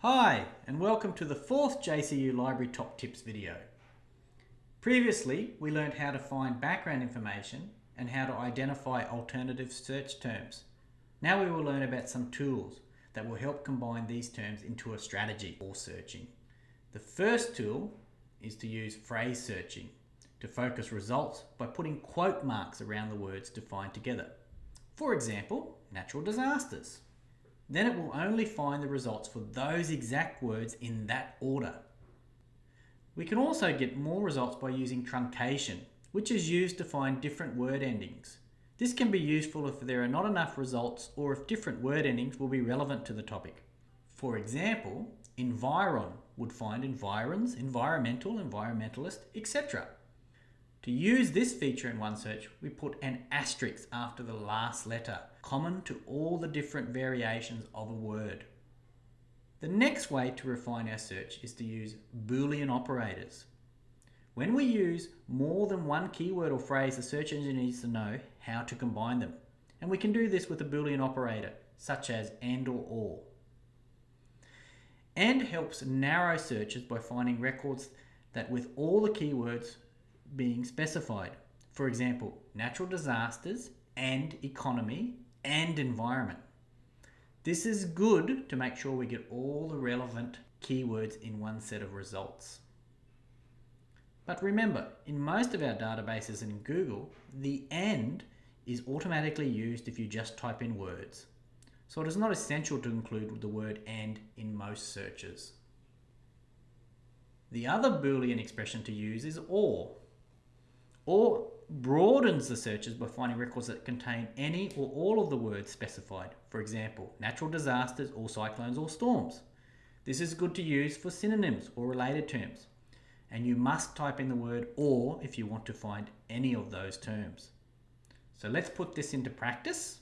Hi, and welcome to the fourth JCU Library Top Tips video. Previously, we learned how to find background information and how to identify alternative search terms. Now we will learn about some tools that will help combine these terms into a strategy for searching. The first tool is to use phrase searching to focus results by putting quote marks around the words to find together. For example, natural disasters. Then it will only find the results for those exact words in that order. We can also get more results by using truncation, which is used to find different word endings. This can be useful if there are not enough results or if different word endings will be relevant to the topic. For example, environ would find environs, environmental, environmentalist, etc. To use this feature in OneSearch, we put an asterisk after the last letter, common to all the different variations of a word. The next way to refine our search is to use Boolean operators. When we use more than one keyword or phrase, the search engine needs to know how to combine them. And we can do this with a Boolean operator, such as AND or OR. AND helps narrow searches by finding records that with all the keywords being specified. For example, natural disasters and economy and environment. This is good to make sure we get all the relevant keywords in one set of results. But remember, in most of our databases in Google, the AND is automatically used if you just type in words. So it is not essential to include the word AND in most searches. The other Boolean expression to use is OR or broadens the searches by finding records that contain any or all of the words specified. For example, natural disasters or cyclones or storms. This is good to use for synonyms or related terms. And you must type in the word or if you want to find any of those terms. So let's put this into practice.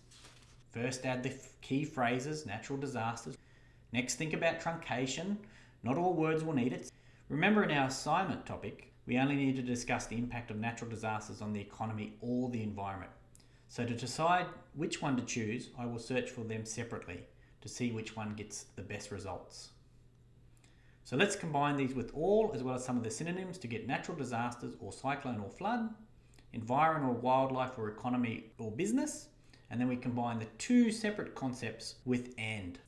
First add the key phrases, natural disasters. Next think about truncation. Not all words will need it. Remember in our assignment topic, we only need to discuss the impact of natural disasters on the economy or the environment. So to decide which one to choose, I will search for them separately to see which one gets the best results. So let's combine these with all as well as some of the synonyms to get natural disasters or cyclone or flood, environment or wildlife or economy or business, and then we combine the two separate concepts with AND.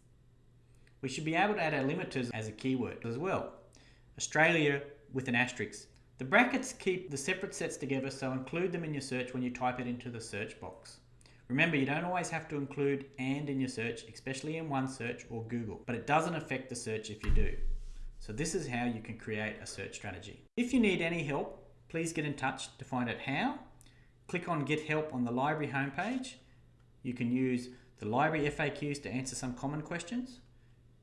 We should be able to add our limiters as a keyword as well. Australia with an asterisk the brackets keep the separate sets together, so include them in your search when you type it into the search box. Remember, you don't always have to include AND in your search, especially in OneSearch or Google, but it doesn't affect the search if you do. So this is how you can create a search strategy. If you need any help, please get in touch to find out how. Click on Get Help on the library homepage. You can use the library FAQs to answer some common questions,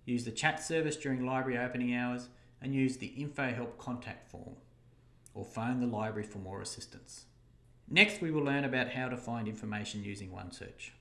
use the chat service during library opening hours, and use the Info Help contact form or phone the library for more assistance. Next we will learn about how to find information using OneSearch.